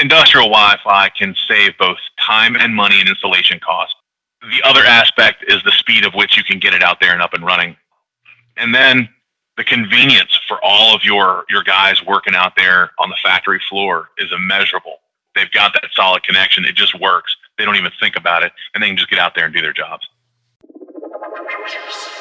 industrial Wi-Fi can save both time and money in installation costs. The other aspect is the speed of which you can get it out there and up and running. And then the convenience for all of your, your guys working out there on the factory floor is immeasurable. They've got that solid connection. It just works. They don't even think about it and they can just get out there and do their jobs.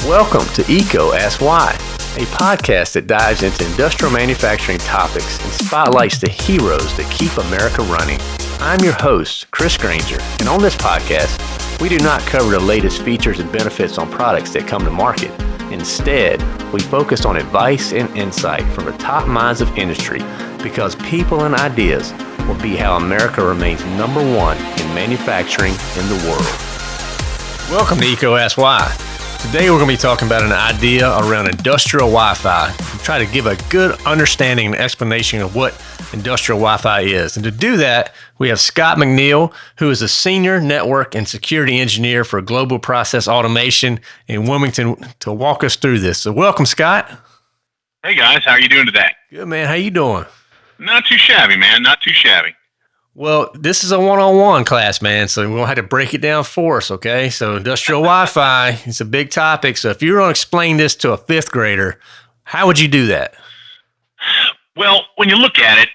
Welcome to EECO Ask Why, a podcast that dives into industrial manufacturing topics and spotlights the heroes that keep America running. I'm your host, Chris Granger, and on this podcast, we do not cover the latest features and benefits on products that come to market. Instead, we focus on advice and insight from the top minds of industry because people and ideas will be how America remains number one in manufacturing in the world. Welcome to EECO Ask Why. Today we're going to be talking about an idea around industrial Wi-Fi and try to give a good understanding and explanation of what industrial Wi-Fi is. And to do that, we have Scott McNeil, who is a senior network and security engineer for Global Process Automation in Wilmington to walk us through this. So welcome, Scott. Hey guys, how are you doing today? Good man. How you doing? Not too shabby, man. Not too shabby. Well, this is a one-on-one class, man. So we'll have to break it down for us, okay? So industrial Wi-Fi is a big topic. So if you were going to explain this to a fifth grader, how would you do that? Well, when you look at it,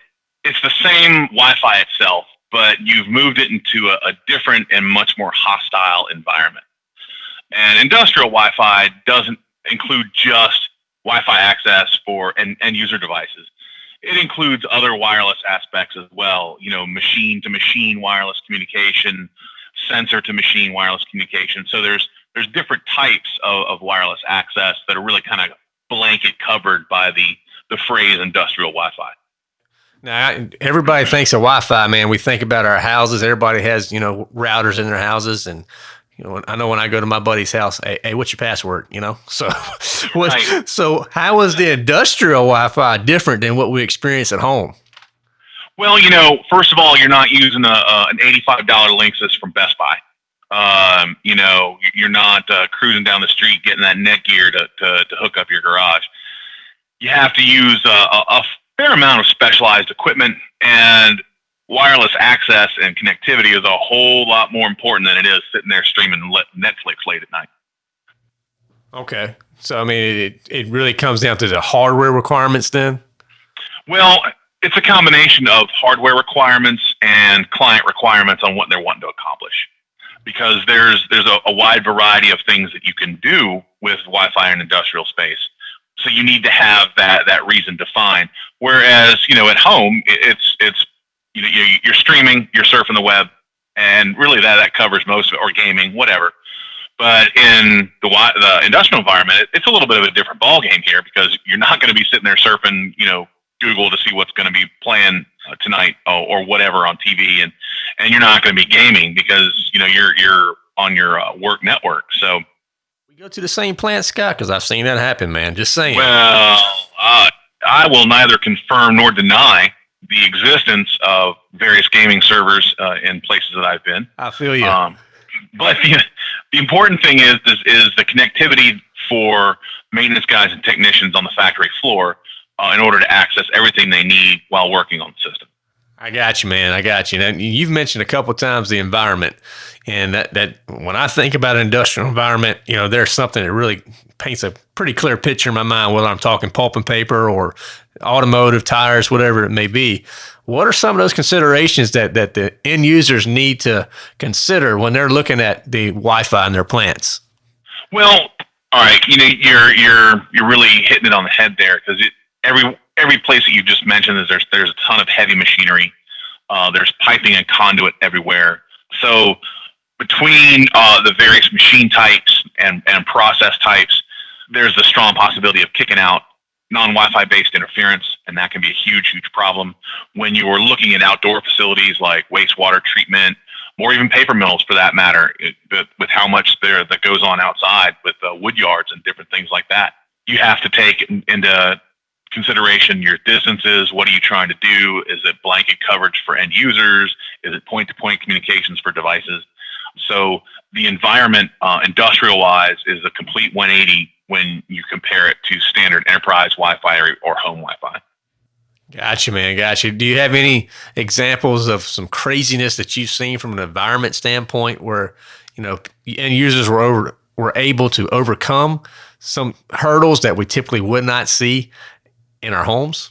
it's the same Wi-Fi itself, but you've moved it into a, a different and much more hostile environment. And industrial Wi-Fi doesn't include just Wi-Fi access for end, user devices it includes other wireless aspects as well. You know, machine to machine wireless communication, sensor to machine wireless communication. So there's there's different types of, of wireless access that are really kind of blanket covered by the the phrase industrial Wi-Fi. Now, everybody thinks of Wi-Fi, man. We think about our houses. Everybody has, you know, routers in their houses, and you know, I know when I go to my buddy's house, hey, hey what's your password? You know, so what, right. so how is the industrial Wi-Fi different than what we experience at home? Well, you know, first of all, you're not using a, a an eighty-five dollar Linksys from Best Buy. Um, you know, you're not uh, cruising down the street getting that Netgear to, to, to hook up your garage. You have to use a, a fair amount of specialized equipment, and wireless access and connectivity is a whole lot more important than it is sitting there streaming Netflix late at night. Okay. So, I mean, it, it really comes down to the hardware requirements then? Well, it's a combination of hardware requirements and client requirements on what they're wanting to accomplish. Because there's there's a, a wide variety of things that you can do with Wi-Fi in industrial space. So you need to have that that reason defined. Whereas, you know, at home, it's it's you, you, you're streaming, you're surfing the web, and really that that covers most of it, or gaming, whatever. But in the the industrial environment, it's a little bit of a different ball game here because you're not going to be sitting there surfing, you know, Google to see what's going to be playing uh, tonight or, or, whatever on TV, and and you're not going to be gaming because you know you're you're on your uh, work network. So we go to the same plant, Scott, because I've seen that happen, man. Just saying. Well, uh, I will neither confirm nor deny the existence of various gaming servers uh, in places that I've been. I feel you. Um, but the, the important thing is, is, is the connectivity for maintenance guys and technicians on the factory floor uh, in order to access everything they need while working on the system. I got you, man. I got you. Now, you've mentioned a couple times the environment, and that that when I think about an industrial environment, you know, there's something that really paints a pretty clear picture in my mind, whether I'm talking pulp and paper or automotive tires, whatever it may be. What are some of those considerations that that the end users need to consider when they're looking at the Wi-Fi in their plants? Well, all right, you know, you're you're you're really hitting it on the head there because every every place that you just mentioned is there's there's a ton of heavy machinery. Uh, there's piping and conduit everywhere. So between uh, the various machine types and, and process types, there's a strong possibility of kicking out non-Wi-Fi based interference, and that can be a huge, huge problem when you are looking at outdoor facilities like wastewater treatment, or even paper mills for that matter, it, with how much there that goes on outside with uh, wood yards and different things like that. You have to take into consideration your distances. What are you trying to do? Is it blanket coverage for end users? Is it point-to-point communications for devices? So the environment, uh, industrial-wise, is a complete 180 when you compare it to standard enterprise Wi-Fi or, or home Wi-Fi. Gotcha, man. Gotcha. Do you have any examples of some craziness that you've seen from an environment standpoint where, you know, end users were over, were able to overcome some hurdles that we typically would not see in our homes?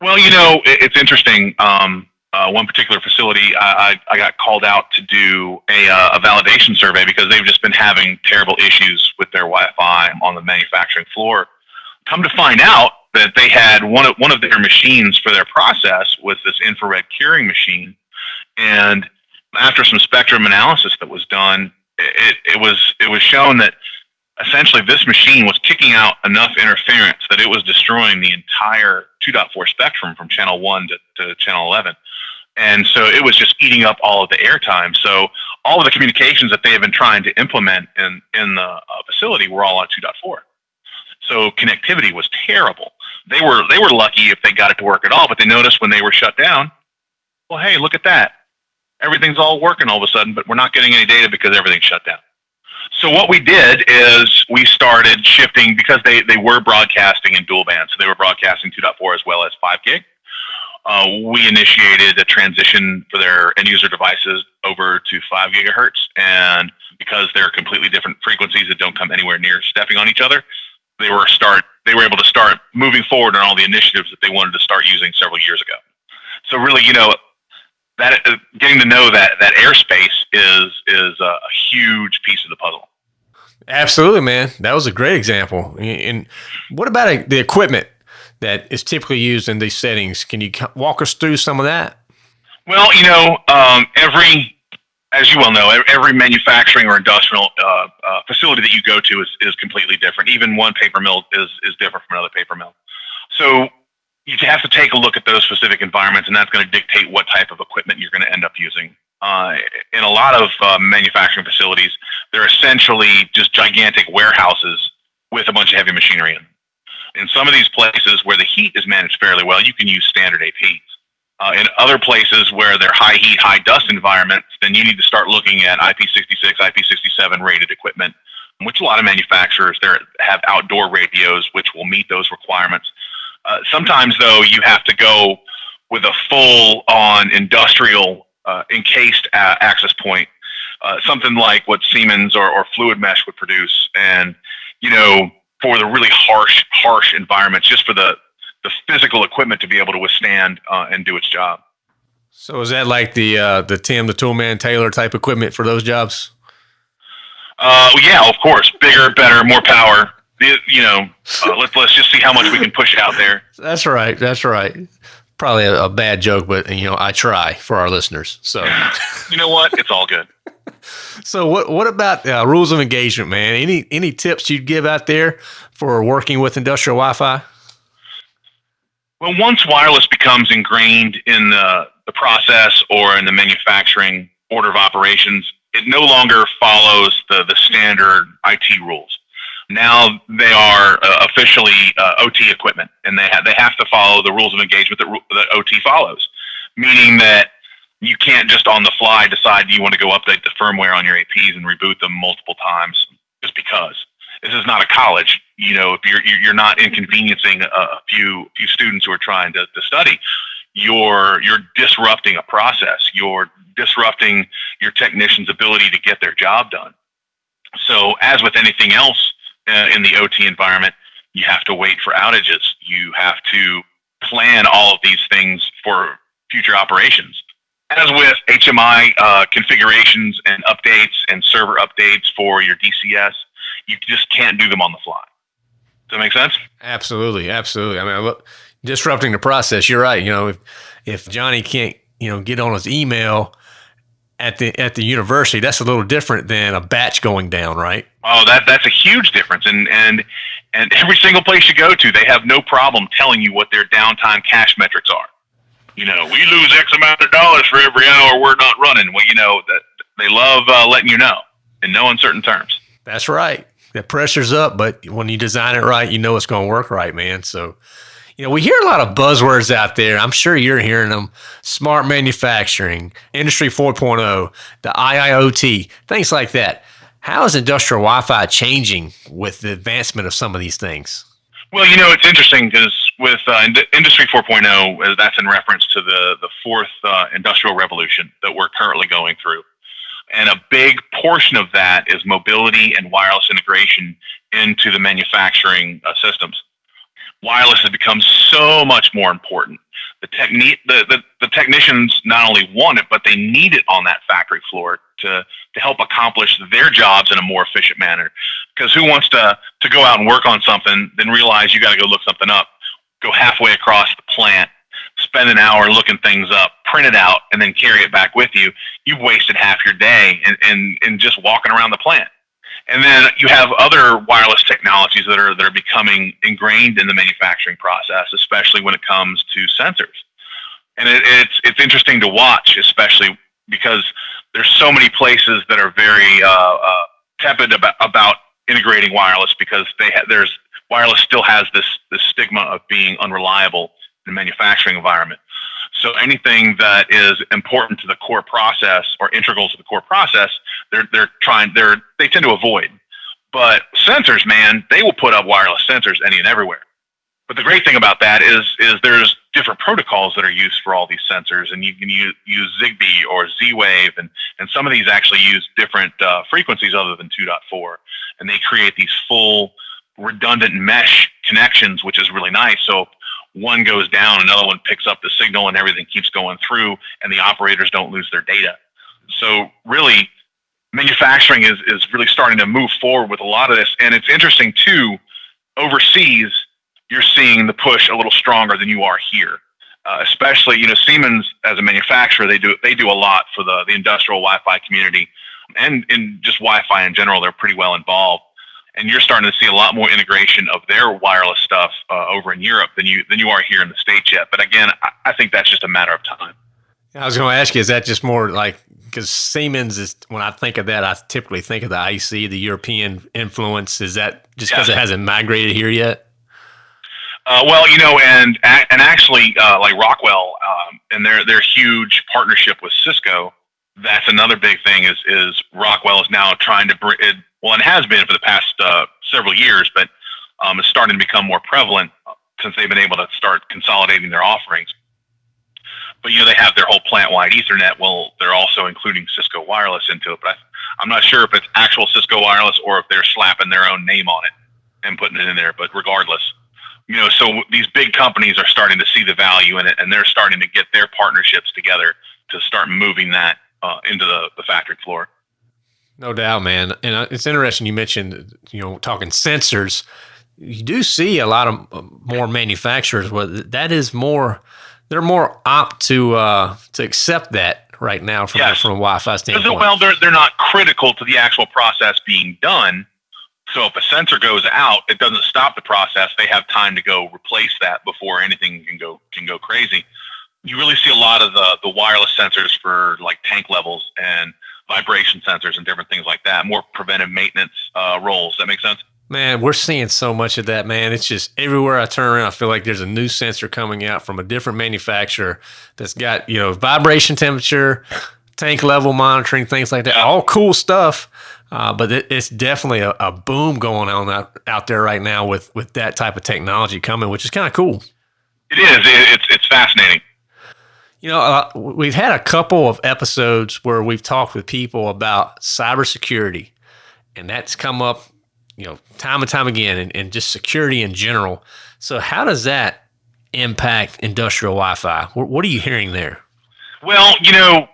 Well, you know, it's interesting. Um, uh, one particular facility, I, I, got called out to do a, uh, a validation survey because they've just been having terrible issues with their Wi-Fi on the manufacturing floor. Come to find out that they had one of one of their machines for their process was this infrared curing machine, and after some spectrum analysis that was done, it, it was it was shown that essentially this machine was kicking out enough interference that it was destroying the entire 2.4 spectrum from channel 1 to, to channel 11 and so it was just eating up all of the airtime. So all of the communications that they have been trying to implement in, in the uh, facility were all on 2.4 so connectivity was terrible. They were they were lucky if they got it to work at all but they noticed when they were shut down well hey look at that. Everything's all working all of a sudden but we're not getting any data because everything's shut down. So what we did is we started shifting because they, they were broadcasting in dual band. So they were broadcasting 2.4 as well as 5 gig. Uh, we initiated a transition for their end user devices over to 5 gigahertz. And because they're completely different frequencies that don't come anywhere near stepping on each other, they were start they were able to start moving forward on all the initiatives that they wanted to start using several years ago. So really, you know, that uh, getting to know that that airspace is is a, huge piece of the puzzle. Absolutely, man. That was a great example. And what about the equipment that is typically used in these settings? Can you walk us through some of that? Well, you know, um, every, as you well know, every manufacturing or industrial uh, uh, facility that you go to is, is completely different. Even one paper mill is, is different from another paper mill. So you have to take a look at those specific environments, and that's going to dictate what type of equipment you're going to end up using. Uh, in a lot of uh, manufacturing facilities, they're essentially just gigantic warehouses with a bunch of heavy machinery in. In some of these places where the heat is managed fairly well, you can use standard APs. Uh, in other places where they're high heat, high dust environments, then you need to start looking at IP66, IP67 rated equipment, which a lot of manufacturers there have outdoor radios which will meet those requirements. Uh, sometimes, though, you have to go with a full on industrial uh, encased uh, access point, uh, something like what Siemens or, or Fluidmesh would produce. And, you know, for the really harsh, harsh environments, just for the, the physical equipment to be able to withstand uh, and do its job. So is that like the uh, the Tim the Toolman Taylor type equipment for those jobs? Uh, yeah, of course, bigger, better, more power you know, uh, let's let's just see how much we can push out there. That's right. That's right. Probably a, a, bad joke, but you know, I try for our listeners. So, you know what? It's all good. so, what what about uh, rules of engagement, man? Any any tips you'd give out there for working with industrial Wi-Fi? Well, once wireless becomes ingrained in the, the process or in the manufacturing order of operations, it no longer follows the, the standard IT rules now they are uh, officially uh, OT equipment, and they have they have to follow the rules of engagement that, that OT follows, meaning that you can't just on the fly decide you want to go update the firmware on your APs and reboot them multiple times just because. This is not a college. You know, if you're you're not inconveniencing a few few students who are trying to, to study, you're you're disrupting a process. You're disrupting your technician's ability to get their job done. So, as with anything else uh, in the OT environment, you have to wait for outages. You have to plan all of these things for future operations. As with HMI uh, configurations and updates and server updates for your DCS, you just can't do them on the fly. Does that make sense? Absolutely, absolutely. I mean, look, disrupting the process. You're right. You know, if if Johnny can't, you know, get on his email at the at the university, that's a little different than a batch going down, right? Oh, that that's a huge difference. And and and every single place you go to, they have no problem telling you what their downtime cash metrics are. You know, we lose X amount of dollars for every hour we're not running. Well, you know that they love uh, letting you know in no uncertain terms. That's right. The pressure's up, but when you design it right, you know it's going to work right, man. So you know, we hear a lot of buzzwords out there. I'm sure you're hearing them smart manufacturing, industry 4.0, the IIoT, things like that. How is industrial Wi Fi changing with the advancement of some of these things? Well, you know, it's interesting because with uh, Industry 4.0, uh, that's in reference to the, the fourth uh, industrial revolution that we're currently going through. And a big portion of that is mobility and wireless integration into the manufacturing uh, systems. Wireless has become so much more important. The, techni- the, the, the technicians not only want it, but they need it on that factory floor to, to help accomplish their jobs in a more efficient manner. Because who wants to, to go out and work on something, then realize you got to go look something up, go halfway across the plant, spend an hour looking things up, print it out, and then carry it back with you? You've wasted half your day in, in, in just walking around the plant. And then you have other wireless technologies that are that are becoming ingrained in the manufacturing process, especially when it comes to sensors. And it, it's it's interesting to watch, especially because there's so many places that are very uh, uh, tepid about, about integrating wireless because they ha- there's wireless still has this this stigma of being unreliable in a manufacturing environment. So anything that is important to the core process or integral to the core process, they're they're trying they're they tend to avoid. But sensors, man, they will put up wireless sensors any and everywhere. But the great thing about that is is there's different protocols that are used for all these sensors, and you can use, use Zigbee or Z-Wave, and and some of these actually use different uh, frequencies other than 2.4, and they create these full redundant mesh connections, which is really nice. So one goes down, another one picks up the signal, and everything keeps going through, and the operators don't lose their data. So really, manufacturing is is really starting to move forward with a lot of this, and it's interesting too. Overseas, you're seeing the push a little stronger than you are here. Uh, especially, you know, Siemens as a manufacturer, they do they do a lot for the the industrial Wi-Fi community, and in just Wi-Fi in general, they're pretty well involved and you're starting to see a lot more integration of their wireless stuff uh, over in Europe than you than you are here in the states yet. But again, I, I think that's just a matter of time. I was going to ask you, is that just more like because Siemens is when I think of that, I typically think of the IC, the European influence. Is that just because it hasn't migrated here yet? Uh, well, you know, and and actually, uh, like Rockwell um, and their their huge partnership with Cisco, that's another big thing. Is is Rockwell is now trying to bring well, it has been for the past uh, several years, but um, it's starting to become more prevalent since they've been able to start consolidating their offerings. But you know, they have their whole plant-wide Ethernet. Well, they're also including Cisco Wireless into it. But I, I'm not sure if it's actual Cisco Wireless or if they're slapping their own name on it and putting it in there. But regardless, you know, so these big companies are starting to see the value in it, and they're starting to get their partnerships together to start moving that uh, into the, the factory floor. No doubt, man. And uh, it's interesting you mentioned, you know, talking sensors. You do see a lot of uh, more manufacturers where that is more, they're more apt to uh, to accept that right now from yes. from a Wi-Fi standpoint. Well, they're they're not critical to the actual process being done. So if a sensor goes out, it doesn't stop the process. They have time to go replace that before anything can go can go crazy. You really see a lot of the the wireless sensors for like tank levels and vibration sensors and different things like that, more preventive maintenance uh, roles. That makes sense? Man, we're seeing so much of that, man. It's just everywhere I turn around, I feel like there's a new sensor coming out from a different manufacturer that's got, you know, vibration temperature, tank level monitoring, things like that. Yeah. All cool stuff. Uh, but it, it's definitely a, a, boom going on out, out there right now with, with that type of technology coming, which is kind of cool. It is. It, it's, it's fascinating. You know, uh, we've had a couple of episodes where we've talked with people about cybersecurity, and that's come up, you know, time and time again, and, and just security in general. So, how does that impact industrial Wi-Fi? What, what are you hearing there? Well, you know,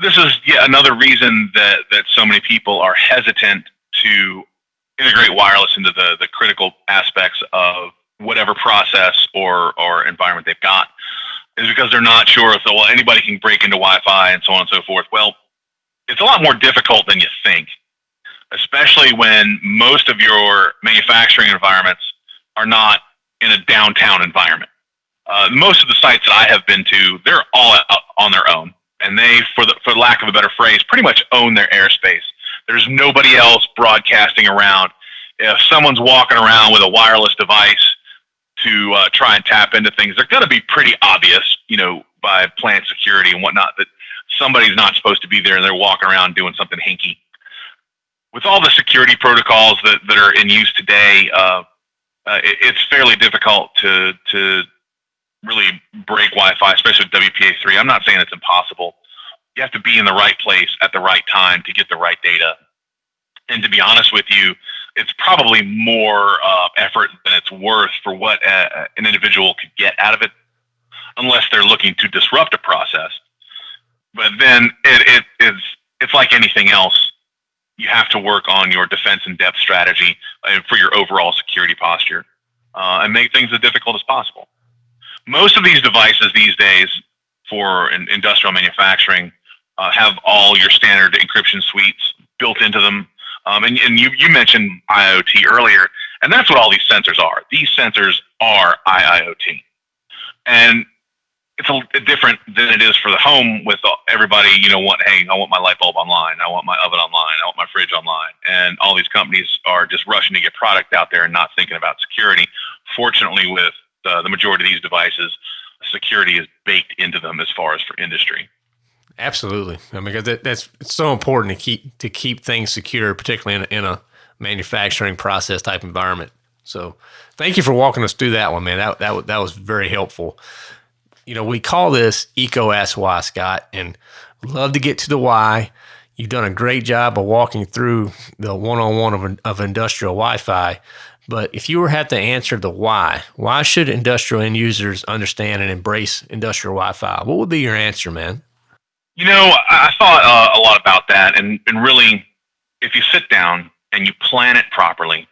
this is yet another reason that that so many people are hesitant to integrate wireless into the the critical aspects of whatever process or or environment they've got is because they're not sure if well anybody can break into Wi-Fi and so on and so forth. Well, it's a lot more difficult than you think, especially when most of your manufacturing environments are not in a downtown environment. Uh, most of the sites that I have been to, they're all out on their own, and they, for the for lack of a better phrase, pretty much own their airspace. There's nobody else broadcasting around. If someone's walking around with a wireless device to uh, try and tap into things, they're going to be pretty obvious, you know, by plant security and whatnot that somebody's not supposed to be there and they're walking around doing something hinky. With all the security protocols that, that are in use today, uh, uh, it, it's fairly difficult to to really break Wi-Fi, especially with WPA3. I'm not saying it's impossible. You have to be in the right place at the right time to get the right data. And to be honest with you, it's probably more uh, effort than it's worth for what a, uh, an individual could get out of it, unless they're looking to disrupt a process. But then it, it is it's like anything else. You have to work on your defense in depth strategy uh, for your overall security posture uh, and make things as difficult as possible. Most of these devices these days for industrial manufacturing uh, have all your standard encryption suites built into them. Um, and, and you, you mentioned IoT earlier, and that's what all these sensors are. These sensors are IIoT. And it's a, different than it is for the home with everybody, you know, what, hey, I want my light bulb online. I want my oven online. I want my fridge online. And all these companies are just rushing to get product out there and not thinking about security. Fortunately, with uh, the majority of these devices, security is baked into them as far as for industry. Absolutely. I mean, that, that's so important to keep to keep things secure, particularly in a, in a manufacturing process type environment. So, thank you for walking us through that one, man. That that that was very helpful. You know, we call this EECO Ask Why, Scott, and love to get to the why. You've done a great job of walking through the one-on-one of, of industrial Wi-Fi. But if you were had to answer the why, why should industrial end users understand and embrace industrial Wi-Fi? What would be your answer, man? You know, I thought uh, a lot about that, and, and really, if you sit down and you plan it properly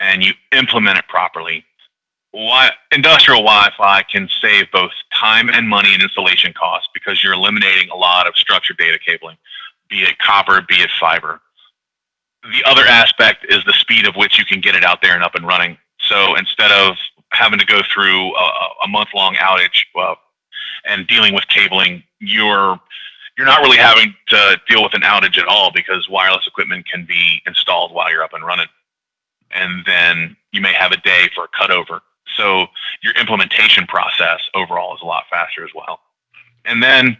and you implement it properly, why, industrial Wi-Fi can save both time and money in installation costs because you're eliminating a lot of structured data cabling, be it copper, be it fiber. The other aspect is the speed of which you can get it out there and up and running. So instead of having to go through a, a month-long outage uh, and dealing with cabling, you're you're not really having to deal with an outage at all because wireless equipment can be installed while you're up and running. And then you may have a day for a cutover. So your implementation process overall is a lot faster as well. And then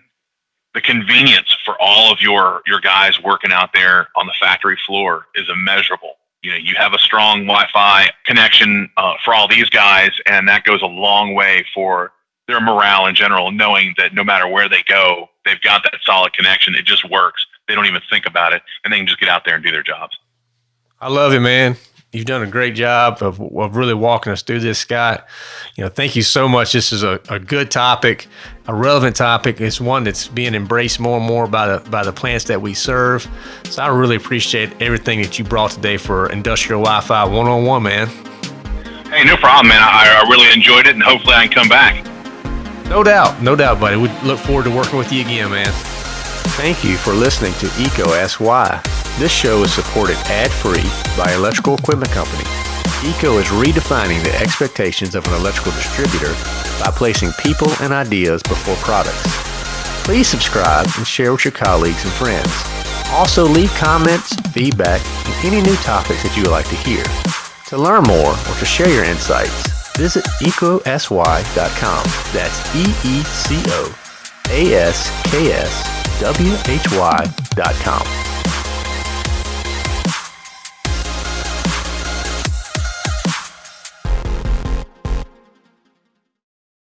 the convenience for all of your, your guys working out there on the factory floor is immeasurable. You know, you have a strong Wi-Fi connection uh, for all these guys, and that goes a long way for their morale in general, knowing that no matter where they go, they've got that solid connection. It just works. They don't even think about it, and they can just get out there and do their jobs. I love it, man. You've done a great job of, of really walking us through this, Scott. You know, thank you so much. This is a, a good topic, a relevant topic. It's one that's being embraced more and more by the by the plants that we serve. So I really appreciate everything that you brought today for Industrial Wi-Fi 101, man. Hey, no problem, man. I, I really enjoyed it, and hopefully I can come back. No doubt, no doubt, buddy. We look forward to working with you again, man. Thank you for listening to EECO Ask Why. This show is supported ad-free by Electrical Equipment Company. EECO is redefining the expectations of an electrical distributor by placing people and ideas before products. Please subscribe and share with your colleagues and friends. Also leave comments, feedback, and any new topics that you would like to hear. To learn more or to share your insights, visit eecosy.com. That's E E C